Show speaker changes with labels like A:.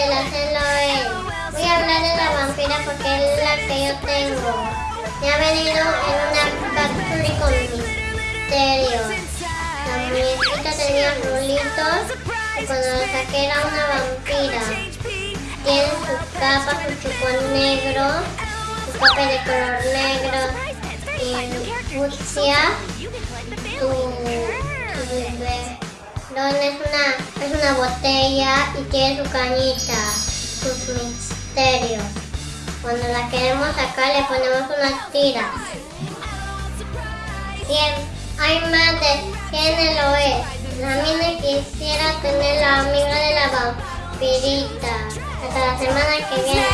A: hacerlo él. Voy a hablar de la vampira porque es la que yo tengo. Me ha venido en una cápsula con misterio. La muñequita tenía rulitos y cuando la saqué era una vampira. Tiene su capa, su chupón negro, su capa de color negro y fucsia, su. No, es una, es una botella y tiene su cañita, sus misterios. Cuando la queremos sacar le ponemos unas tiras. Bien, hay más de quién lo es. A mí me quisiera tener la amiga de la vampirita. Hasta la semana que viene.